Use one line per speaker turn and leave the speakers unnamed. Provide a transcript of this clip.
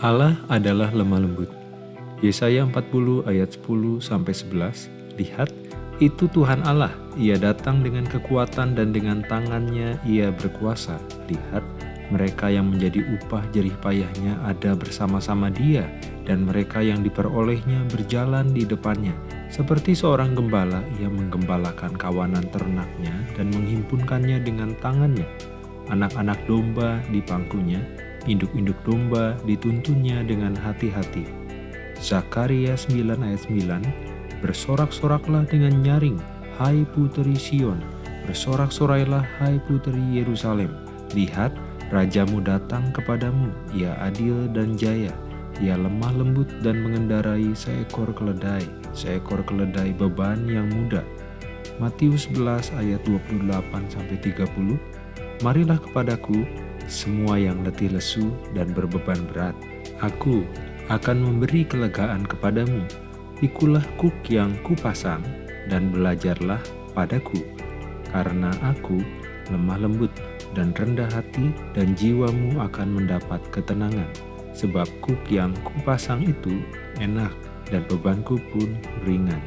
Allah adalah lemah lembut. Yesaya 40 ayat 10 sampai 11. Lihat, itu Tuhan Allah. Ia datang dengan kekuatan dan dengan tangannya ia berkuasa. Lihat, mereka yang menjadi upah jerih payahnya ada bersama-sama dia, dan mereka yang diperolehnya berjalan di depannya. Seperti seorang gembala, ia menggembalakan kawanan ternaknya dan menghimpunkannya dengan tangannya. Anak-anak domba di pangkunya, induk-induk domba dituntunnya dengan hati-hati. Zakaria 9 ayat 9 Bersorak-soraklah dengan nyaring, hai puteri Sion, bersorak-sorailah hai puteri Yerusalem. Lihat, rajamu datang kepadamu, ia adil dan jaya, ia lemah lembut dan mengendarai seekor keledai, seekor keledai beban yang muda. Matius 11 ayat 28-30 Marilah kepadaku, semua yang letih lesu dan berbeban berat. Aku akan memberi kelegaan kepadamu. Pikulah kuk yang kupasang dan belajarlah padaku, karena aku lemah lembut dan rendah hati dan jiwamu akan mendapat ketenangan. Sebab kuk yang kupasang itu enak dan bebanku pun ringan.